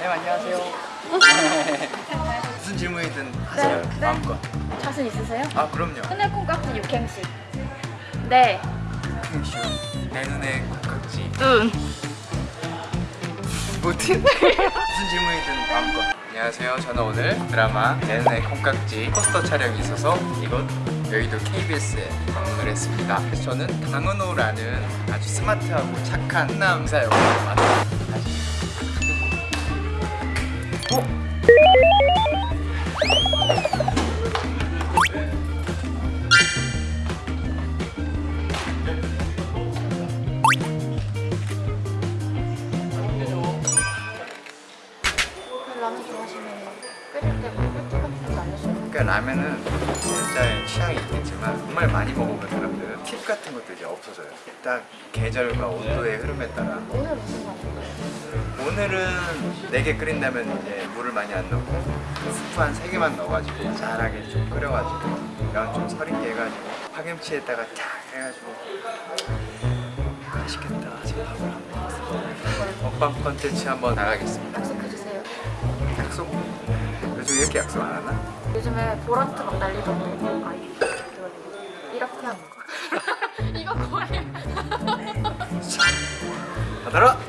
네, 안녕하세요. 네. 무슨 질문이든 네, 하세요. 네, 마음껏. 자신 있으세요? 아, 그럼요. 흔해 콩깍지 육행시. 네. 육행시. 내 눈에 콩깍지. 눈. 뭐지? 무슨 질문이든 마음껏. 안녕하세요. 저는 오늘 드라마 내 눈에 콩깍지 포스터 촬영이 있어서 이곳 여의도 KBS에 방문을 했습니다. 저는 강은호라는 아주 스마트하고 착한 남사 역을 맡았습니다. 어? 라면 좋아하시면 끓일 꿀팁 같은 거 알려주세요. 그러니까 라면은 각자의 취향이 있겠지만 정말 많이 먹어본 사람들은 팁 같은 것도 이제 없어져요 딱 계절과 온도의 흐름에 따라 오늘? 오늘은 4개 끓인다면 이제 물을 많이 안 넣고 스프 한 3개만 넣어가지고 잘하게 좀 끓여가지고 면 좀 서리게 해가지고 파김치에다가 탁 해가지고 맛있겠다 지금 밥을 안 먹었어 먹방 컨텐츠 한번 나가겠습니다 약속해주세요. 약속? 요즘 이렇게 약속 안 하나? 요즘에 보라트 막 날리던데. 아, 이렇게 하는 거. 이거 거의. 받아라!